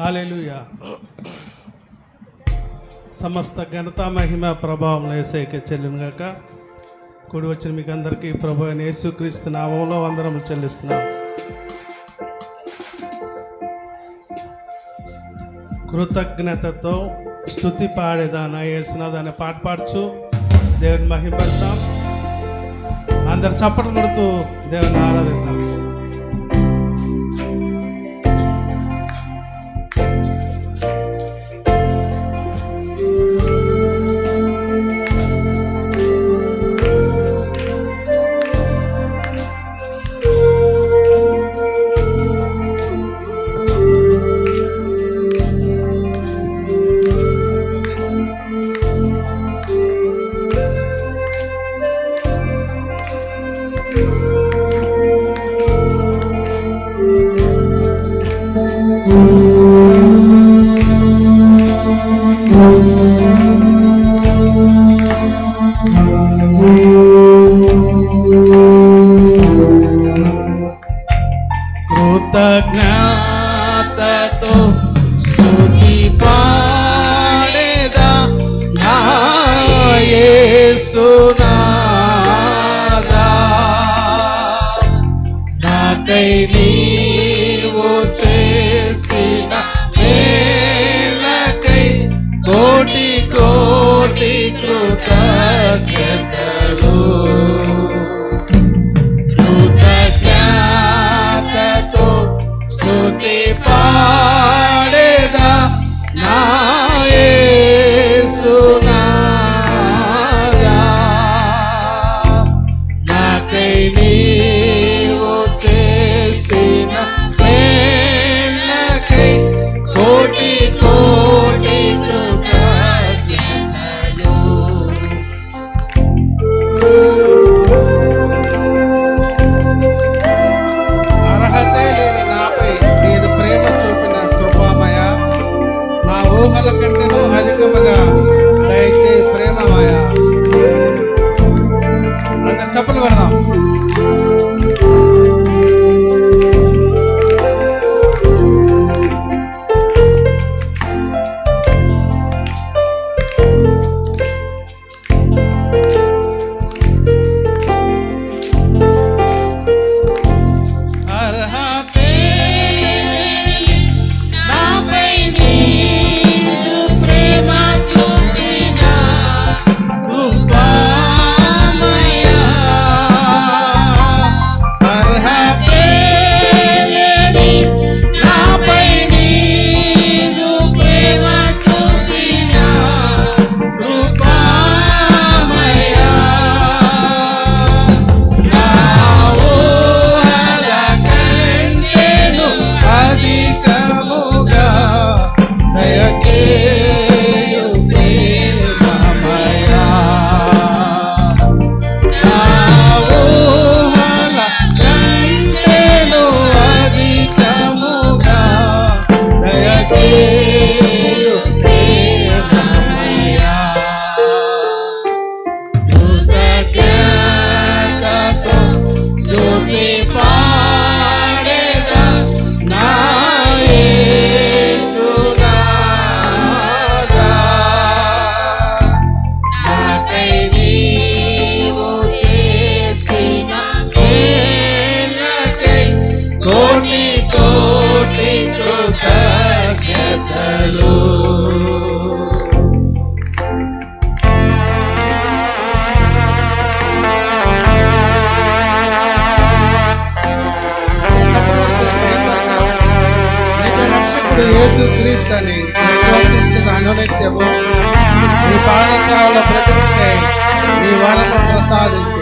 Hallelujah. సమస్త ఘనత మహిమ ప్రభావం వేసేకే చెల్లినగాక కూడి వచ్చిన మీకు అందరికీ ప్రభు అయిన యేసుక్రీస్తు నామంలో చెల్లిస్తున్నాం. కృతజ్ఞతతో స్థుతి పాడేదాన నా వేసినది పాట పాడుచు. దేవుని మహిమపడతాం అందరు చప్పట్లు కొడుతూ దేవుని ఆరాధిద్దాం. కృతజ్ఞతతో స్తుతి పాడేదా? నా యేసునాదా నాకై నీవు చేసిన మేలకై కోటి కోటి కృతజ్ఞతలు. కృతజ్ఞతతో స్తుతి పా నా చెప్పలు పెడదాం ప్రభు యేసు క్రీస్తుని విశ్వసించిన అనునిత్యము. నీ పాఠశాల ప్రకృతి నీ వరము ప్రసాదించు.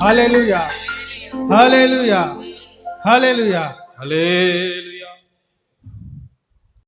Hallelujah. Hallelujah. Hallelujah. Hallelujah.